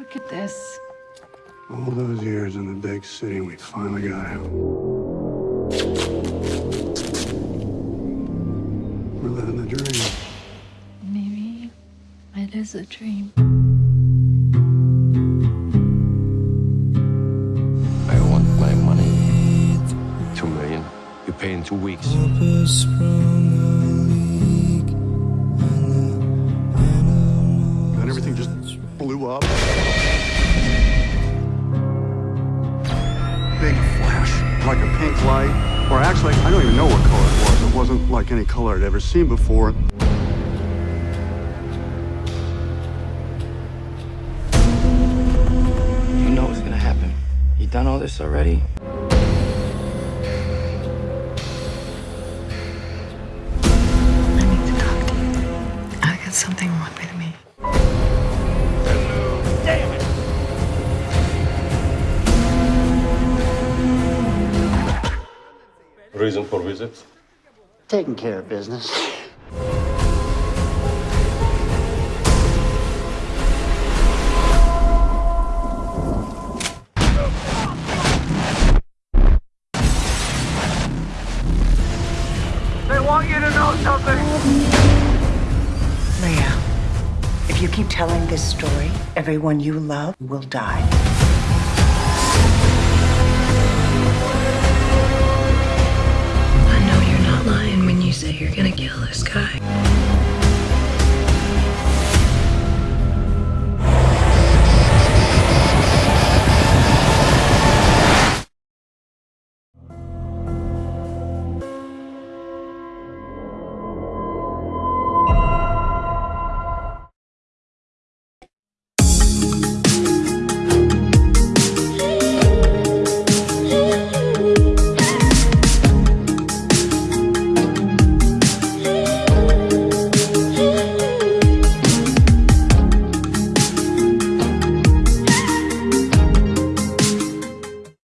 Look at this. All those years in the big city, we finally got him. We're living the dream. Maybe it is a dream. I want my money. Two million. You pay in two weeks. Then everything just blew up. Flash, like a pink light. Or actually, I don't even know what color it was. It wasn't like any color I'd ever seen before. You know what's gonna happen. You done all this already? I need to talk to you. I got something wrong Reason for visit? Taking care of business. They want you to know something. Leah, if you keep telling this story, everyone you love will die.